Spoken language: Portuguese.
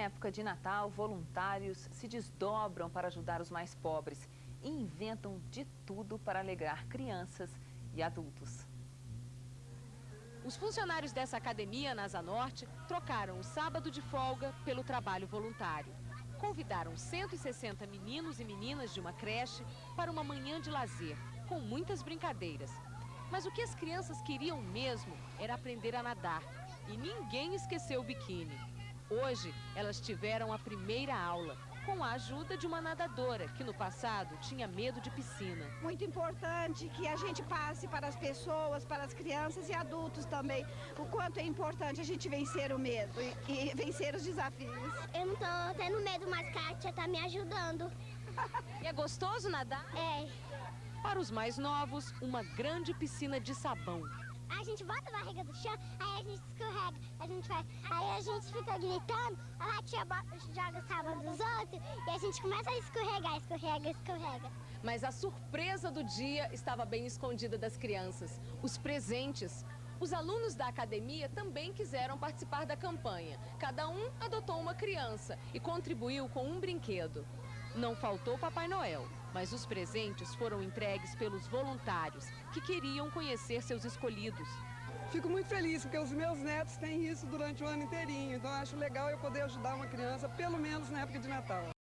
Em época de Natal, voluntários se desdobram para ajudar os mais pobres e inventam de tudo para alegrar crianças e adultos. Os funcionários dessa academia na Asa Norte trocaram o sábado de folga pelo trabalho voluntário. Convidaram 160 meninos e meninas de uma creche para uma manhã de lazer, com muitas brincadeiras. Mas o que as crianças queriam mesmo era aprender a nadar. E ninguém esqueceu o biquíni. Hoje, elas tiveram a primeira aula, com a ajuda de uma nadadora, que no passado tinha medo de piscina. Muito importante que a gente passe para as pessoas, para as crianças e adultos também, o quanto é importante a gente vencer o medo e, e vencer os desafios. Eu não tô tendo medo mais, que a tia tá me ajudando. E é gostoso nadar? É. Para os mais novos, uma grande piscina de sabão. A gente bota a barriga do chão, aí a gente escorrega, a gente vai, aí a gente fica gritando, a bota, joga o sabão dos outros e a gente começa a escorregar, escorrega, escorrega. Mas a surpresa do dia estava bem escondida das crianças, os presentes. Os alunos da academia também quiseram participar da campanha. Cada um adotou uma criança e contribuiu com um brinquedo. Não faltou Papai Noel, mas os presentes foram entregues pelos voluntários, que queriam conhecer seus escolhidos. Fico muito feliz, porque os meus netos têm isso durante o ano inteirinho. Então acho legal eu poder ajudar uma criança, pelo menos na época de Natal.